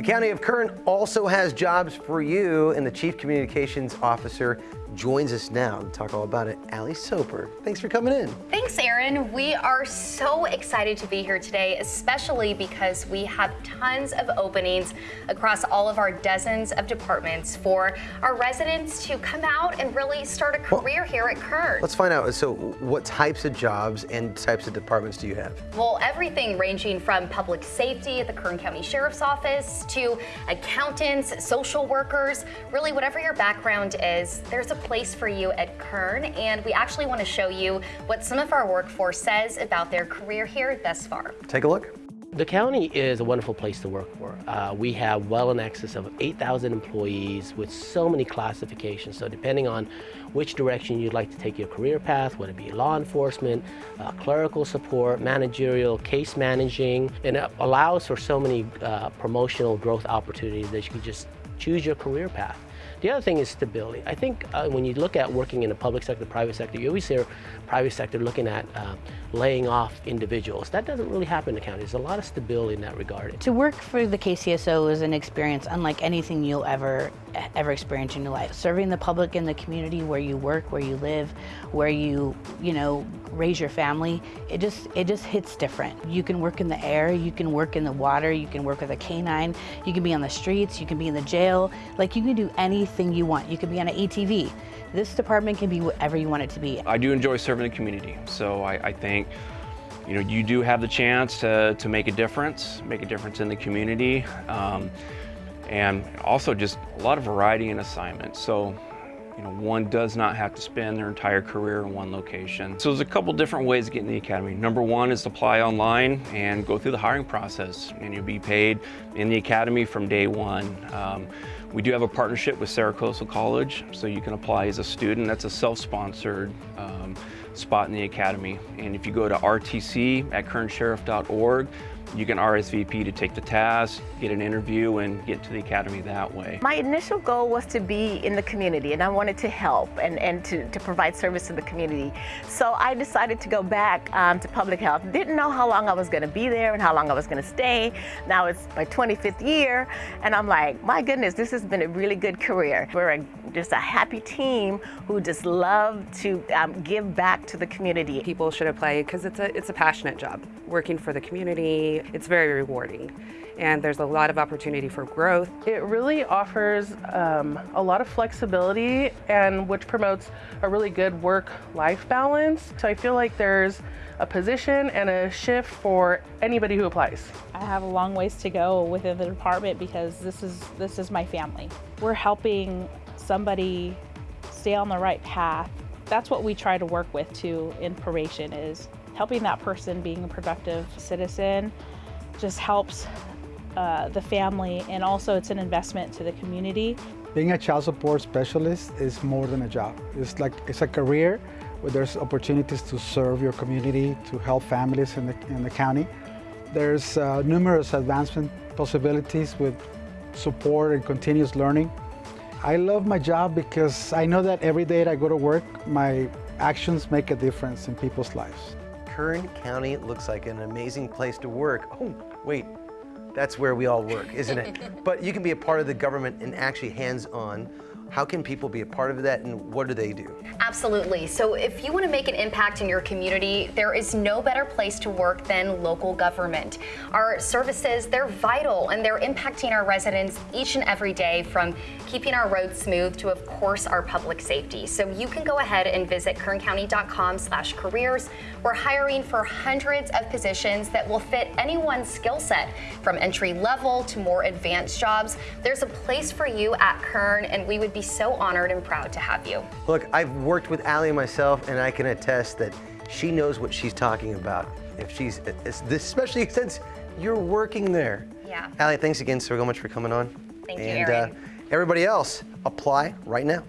The County of Kern also has jobs for you, and the Chief Communications Officer joins us now to talk all about it. Allie Soper, thanks for coming in. Thanks, Aaron. We are so excited to be here today, especially because we have tons of openings across all of our dozens of departments for our residents to come out and really start a career well, here at Kern. Let's find out. So what types of jobs and types of departments do you have? Well, everything ranging from public safety at the Kern County Sheriff's Office to accountants, social workers, really whatever your background is, there's a place for you at Kern, and we actually want to show you what some of our workforce says about their career here thus far. Take a look. The county is a wonderful place to work for. Uh, we have well in excess of 8,000 employees with so many classifications. So depending on which direction you'd like to take your career path, whether it be law enforcement, uh, clerical support, managerial, case managing, and it allows for so many uh, promotional growth opportunities that you can just choose your career path. The other thing is stability. I think uh, when you look at working in the public sector, private sector, you always hear private sector looking at uh, laying off individuals. That doesn't really happen in the county. There's a lot of stability in that regard. To work for the KCSO is an experience unlike anything you'll ever ever experience in your life. Serving the public and the community where you work, where you live, where you, you know, raise your family, it just it just hits different. You can work in the air, you can work in the water, you can work with a canine, you can be on the streets, you can be in the jail, like you can do anything you want. You can be on an ATV. This department can be whatever you want it to be. I do enjoy serving the community, so I, I think you know, you do have the chance to, to make a difference, make a difference in the community. Um, and also just a lot of variety in assignments. So you know, one does not have to spend their entire career in one location. So there's a couple different ways to get in the academy. Number one is to apply online and go through the hiring process and you'll be paid in the academy from day one. Um, we do have a partnership with Cerro Coso College, so you can apply as a student. That's a self-sponsored um, spot in the academy. And if you go to rtc at kernsheriff.org, you can RSVP to take the task, get an interview, and get to the academy that way. My initial goal was to be in the community, and I wanted to help and, and to, to provide service to the community. So I decided to go back um, to public health. Didn't know how long I was going to be there and how long I was going to stay. Now it's my 25th year, and I'm like, my goodness, this has been a really good career. We're a, just a happy team who just love to um, give back to the community. People should apply because it's a, it's a passionate job, working for the community, it's very rewarding and there's a lot of opportunity for growth. It really offers um, a lot of flexibility and which promotes a really good work-life balance. So I feel like there's a position and a shift for anybody who applies. I have a long ways to go within the department because this is this is my family. We're helping somebody stay on the right path. That's what we try to work with too in probation is helping that person being a productive citizen just helps uh, the family and also it's an investment to the community. Being a child support specialist is more than a job. It's like it's a career where there's opportunities to serve your community, to help families in the, in the county. There's uh, numerous advancement possibilities with support and continuous learning. I love my job because I know that every day that I go to work, my actions make a difference in people's lives. Kern County looks like an amazing place to work. Oh, wait, that's where we all work, isn't it? but you can be a part of the government and actually hands-on how can people be a part of that and what do they do? Absolutely. So if you want to make an impact in your community, there is no better place to work than local government. Our services, they're vital and they're impacting our residents each and every day from keeping our roads smooth to, of course, our public safety. So you can go ahead and visit kerncounty.com slash careers. We're hiring for hundreds of positions that will fit anyone's skill set from entry level to more advanced jobs. There's a place for you at Kern and we would be be so honored and proud to have you. Look, I've worked with Allie myself, and I can attest that she knows what she's talking about. If she's, this, especially since you're working there. Yeah. Allie, thanks again so much for coming on. Thank and, you, Aaron. Uh, everybody else, apply right now.